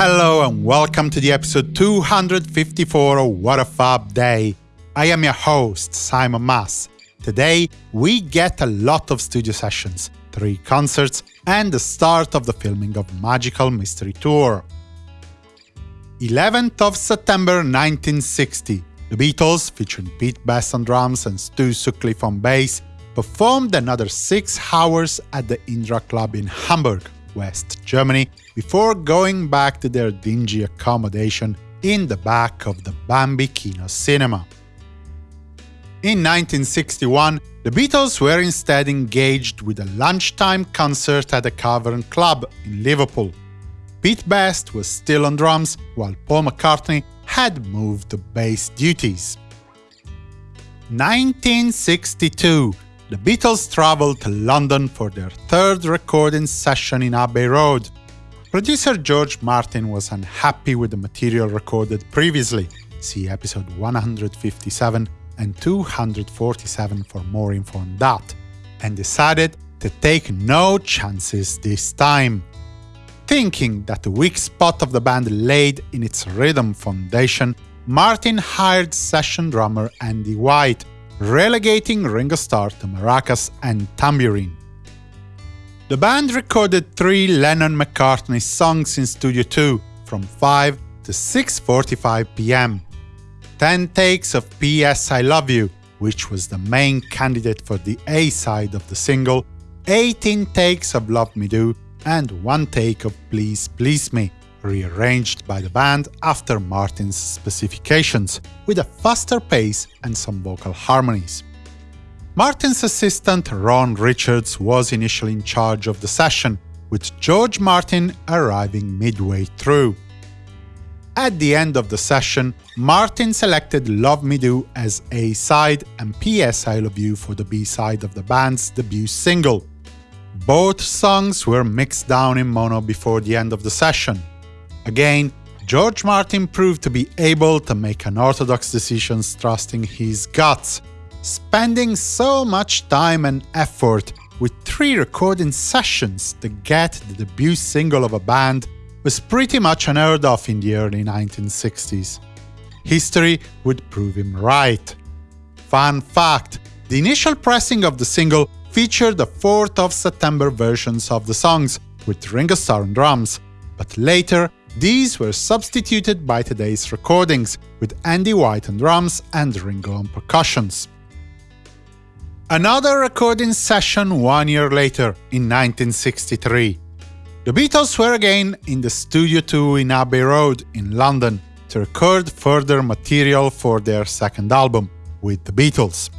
hello and welcome to the episode 254 of What a Fab Day. I am your host, Simon Mas. Today, we get a lot of studio sessions, three concerts, and the start of the filming of Magical Mystery Tour. 11th of September 1960, the Beatles, featuring Pete Best on drums and Stu Sutcliffe on bass, performed another six hours at the Indra Club in Hamburg, West Germany, before going back to their dingy accommodation in the back of the Bambi Kino cinema. In 1961, the Beatles were instead engaged with a lunchtime concert at the Cavern Club in Liverpool. Pete Best was still on drums, while Paul McCartney had moved to bass duties. 1962 the Beatles traveled to London for their third recording session in Abbey Road. Producer George Martin was unhappy with the material recorded previously, see episode 157 and 247 for more info on that, and decided to take no chances this time. Thinking that the weak spot of the band laid in its rhythm foundation, Martin hired session drummer Andy White, relegating Ringo Starr to maracas and tambourine. The band recorded three Lennon-McCartney songs in Studio 2, from 5 to 6.45 pm. 10 takes of P.S. I Love You, which was the main candidate for the A-side of the single, 18 takes of Love Me Do, and one take of Please Please Me, rearranged by the band after Martin's specifications, with a faster pace and some vocal harmonies. Martin's assistant Ron Richards was initially in charge of the session, with George Martin arriving midway through. At the end of the session, Martin selected Love Me Do as A-side and P.S. I Love You for the B-side of the band's debut single. Both songs were mixed down in mono before the end of the session. Again, George Martin proved to be able to make unorthodox decisions trusting his guts, spending so much time and effort with three recording sessions to get the debut single of a band was pretty much unheard of in the early 1960s. History would prove him right. Fun fact, the initial pressing of the single featured the 4th of September versions of the songs, with Ringo Starr on drums, but later these were substituted by today's recordings, with Andy White on drums and Ringo on percussions. Another recording session one year later, in 1963. The Beatles were again in the Studio 2 in Abbey Road in London to record further material for their second album, with the Beatles.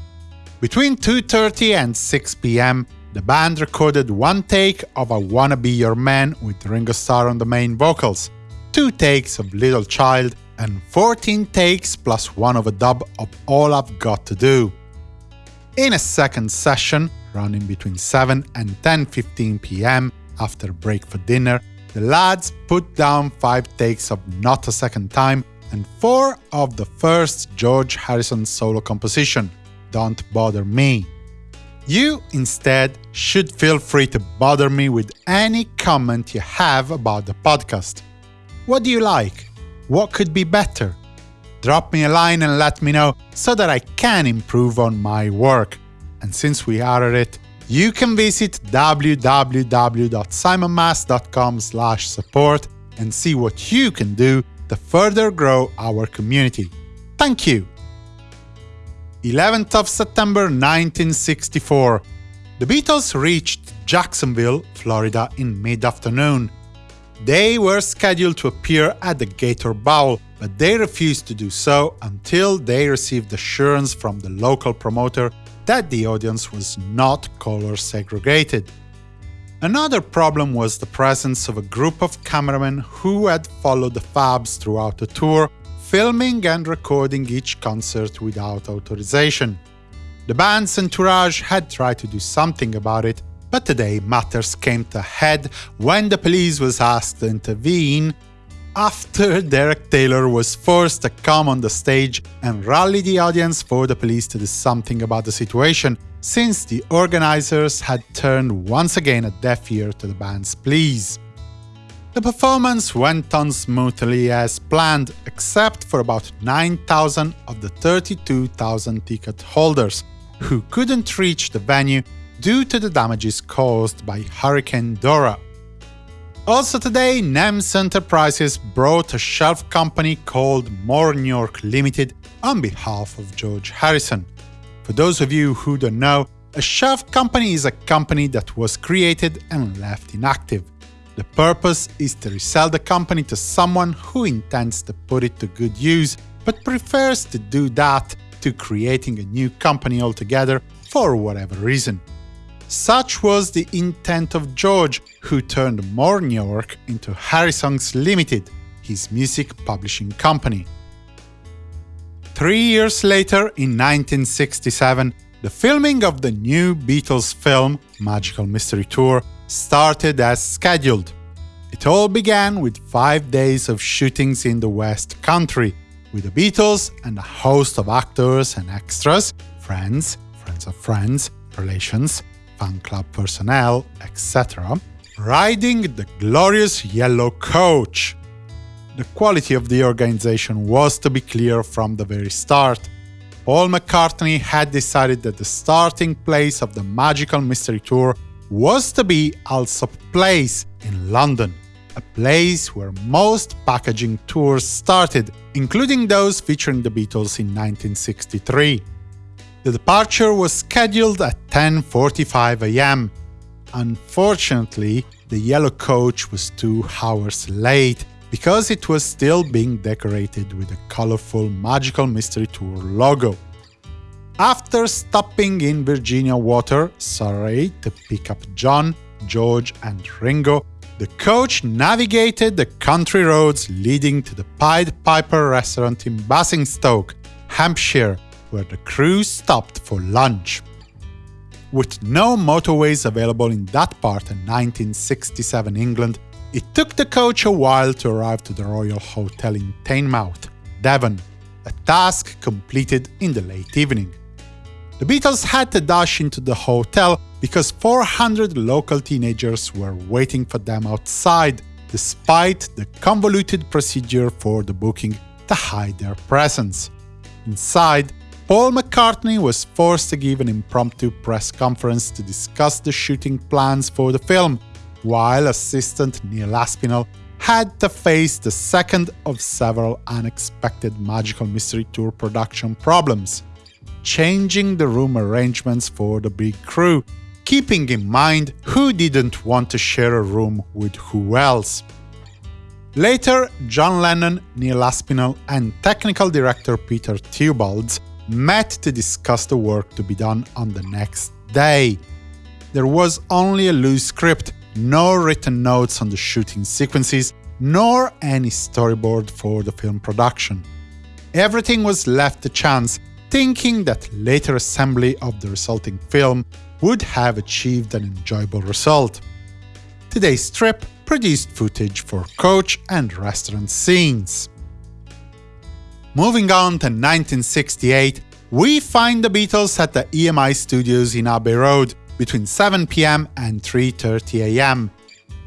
Between 2.30 and 6 pm, the band recorded one take of I Wanna Be Your Man with Ringo Starr on the main vocals, two takes of Little Child, and 14 takes plus one of a dub of All I've Got to Do. In a second session, running between 7 and 10.15 pm, after break for dinner, the lads put down 5 takes of Not a Second Time and 4 of the first George Harrison solo composition, Don't Bother Me. You, instead, should feel free to bother me with any comment you have about the podcast. What do you like? What could be better? Drop me a line and let me know so that I can improve on my work. And since we are at it, you can visit www.simonmas.com support and see what you can do to further grow our community. Thank you! 11th of September 1964. The Beatles reached Jacksonville, Florida in mid-afternoon. They were scheduled to appear at the Gator Bowl, but they refused to do so until they received assurance from the local promoter that the audience was not color segregated. Another problem was the presence of a group of cameramen who had followed the Fabs throughout the tour filming and recording each concert without authorization. The band's entourage had tried to do something about it, but today matters came to a head when the police was asked to intervene after Derek Taylor was forced to come on the stage and rally the audience for the police to do something about the situation, since the organizers had turned once again a deaf ear to the band's pleas. The performance went on smoothly as planned, except for about 9,000 of the 32,000 ticket holders, who couldn't reach the venue due to the damages caused by Hurricane Dora. Also today, NEMS Enterprises brought a shelf company called Mornyork Limited on behalf of George Harrison. For those of you who don't know, a shelf company is a company that was created and left inactive. The purpose is to resell the company to someone who intends to put it to good use, but prefers to do that to creating a new company altogether for whatever reason. Such was the intent of George, who turned Mornyork into Harrisongs Limited, his music publishing company. Three years later, in 1967, the filming of the new Beatles film, Magical Mystery Tour, started as scheduled. It all began with five days of shootings in the West Country, with the Beatles and a host of actors and extras, friends, friends of friends, relations, fan club personnel, etc., riding the glorious yellow coach. The quality of the organization was to be clear from the very start. Paul McCartney had decided that the starting place of the Magical Mystery Tour was to be Allsop Place in London, a place where most packaging tours started, including those featuring the Beatles in 1963. The departure was scheduled at 10.45 am. Unfortunately, the yellow coach was two hours late, because it was still being decorated with a colorful Magical Mystery Tour logo. After stopping in Virginia Water, Surrey, to pick up John, George and Ringo, the coach navigated the country roads leading to the Pied Piper restaurant in Basingstoke, Hampshire, where the crew stopped for lunch. With no motorways available in that part of 1967 England, it took the coach a while to arrive to the Royal Hotel in Teignmouth, Devon, a task completed in the late evening. The Beatles had to dash into the hotel because 400 local teenagers were waiting for them outside, despite the convoluted procedure for the booking to hide their presence. Inside, Paul McCartney was forced to give an impromptu press conference to discuss the shooting plans for the film, while assistant Neil Aspinall had to face the second of several unexpected Magical Mystery Tour production problems, changing the room arrangements for the big crew, keeping in mind who didn't want to share a room with who else. Later, John Lennon, Neil Aspinall and technical director Peter Theobald met to discuss the work to be done on the next day. There was only a loose script, no written notes on the shooting sequences, nor any storyboard for the film production. Everything was left to chance, thinking that later assembly of the resulting film would have achieved an enjoyable result. Today's trip produced footage for coach and restaurant scenes. Moving on to 1968, we find the Beatles at the EMI studios in Abbey Road between 7 pm and 3.30 am.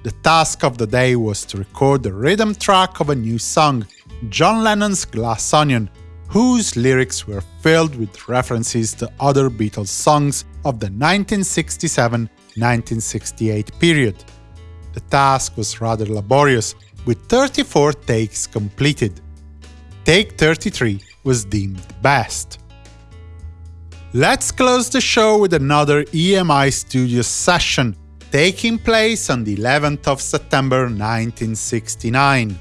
The task of the day was to record the rhythm track of a new song, John Lennon's Glass Onion, whose lyrics were filled with references to other Beatles songs of the 1967-1968 period. The task was rather laborious, with 34 takes completed. Take 33 was deemed best. Let's close the show with another EMI Studios session, taking place on the 11th of September 1969.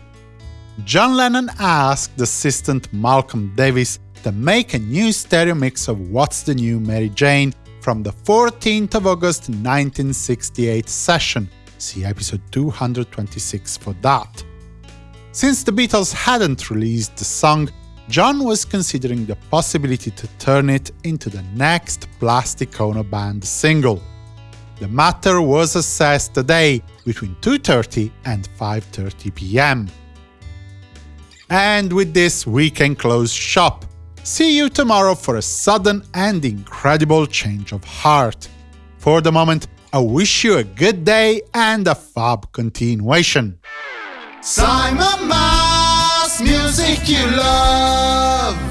John Lennon asked assistant Malcolm Davies to make a new stereo mix of What's the New Mary Jane from the 14th of August 1968 session, see episode 226 for that. Since the Beatles hadn't released the song, John was considering the possibility to turn it into the next Plastic Ono Band single. The matter was assessed today between 2.30 and 5.30 pm. And with this, we can close shop. See you tomorrow for a sudden and incredible change of heart. For the moment, I wish you a good day and a fab continuation. Simon Mas, music you love.